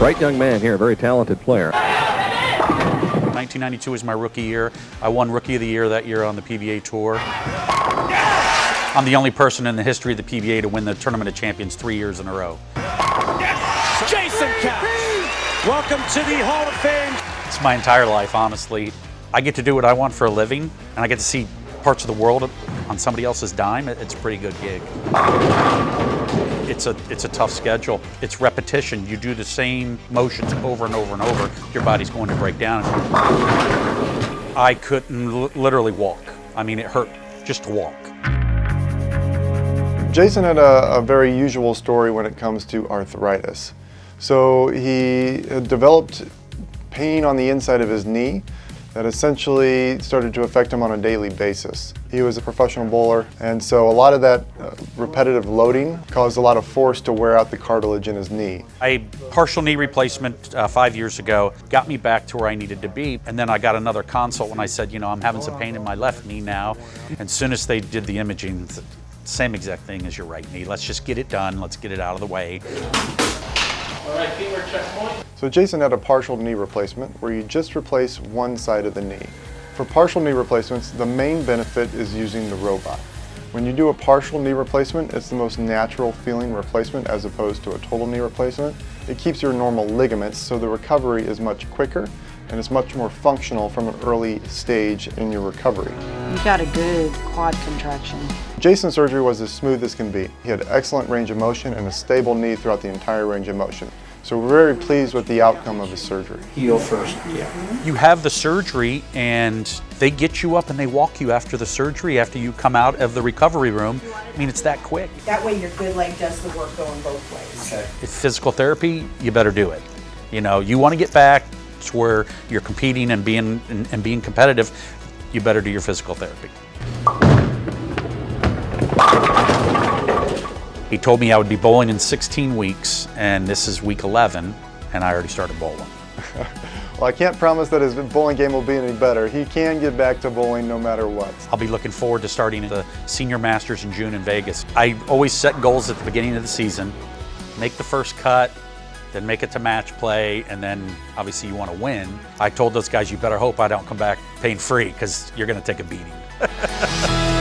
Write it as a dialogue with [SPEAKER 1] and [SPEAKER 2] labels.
[SPEAKER 1] Bright young man here, a very talented player.
[SPEAKER 2] 1992 was my rookie year. I won Rookie of the Year that year on the PBA Tour. I'm the only person in the history of the PBA to win the Tournament of Champions three years in a row.
[SPEAKER 3] Jason Couch, welcome to the Hall of Fame.
[SPEAKER 2] It's my entire life, honestly. I get to do what I want for a living, and I get to see parts of the world on somebody else's dime. It's a pretty good gig. It's a, it's a tough schedule. It's repetition. You do the same motions over and over and over. Your body's going to break down. I couldn't literally walk. I mean, it hurt just to walk.
[SPEAKER 4] Jason had a, a, very usual story when it comes to arthritis. So he developed pain on the inside of his knee that essentially started to affect him on a daily basis. He was a professional bowler and so a lot of that uh, repetitive loading caused a lot of force to wear out the cartilage in his knee.
[SPEAKER 2] A partial knee replacement uh, five years ago got me back to where I needed to be and then I got another consult when I said, you know, I'm having some pain in my left knee now. And as soon as they did the imaging, same exact thing as your right knee. Let's just get it done. Let's get it out of the way.
[SPEAKER 5] All right, femur checkpoint.
[SPEAKER 4] So Jason had a partial knee replacement where you just replace one side of the knee. For partial knee replacements, the main benefit is using the robot. When you do a partial knee replacement, it's the most natural feeling replacement as opposed to a total knee replacement. It keeps your normal ligaments so the recovery is much quicker and it's much more functional from an early stage in your recovery.
[SPEAKER 6] You got a good quad contraction.
[SPEAKER 4] Jason's surgery was as smooth as can be. He had excellent range of motion and a stable knee throughout the entire range of motion. So we're very pleased with the outcome of his surgery.
[SPEAKER 5] Heel first, yeah.
[SPEAKER 2] You have the surgery and they get you up and they walk you after the surgery, after you come out of the recovery room. I mean, it's that quick.
[SPEAKER 7] That way your good leg does the work going both ways.
[SPEAKER 2] Okay. If physical therapy, you better do it. You know, you want to get back to where you're competing and being, and, and being competitive, you better do your physical therapy. He told me I would be bowling in 16 weeks, and this is week 11, and I already started bowling.
[SPEAKER 4] well, I can't promise that his bowling game will be any better. He can get back to bowling no matter what.
[SPEAKER 2] I'll be looking forward to starting the Senior Masters in June in Vegas. I always set goals at the beginning of the season, make the first cut, then make it to match play, and then obviously you want to win. I told those guys, you better hope I don't come back pain free because you're going to take a beating.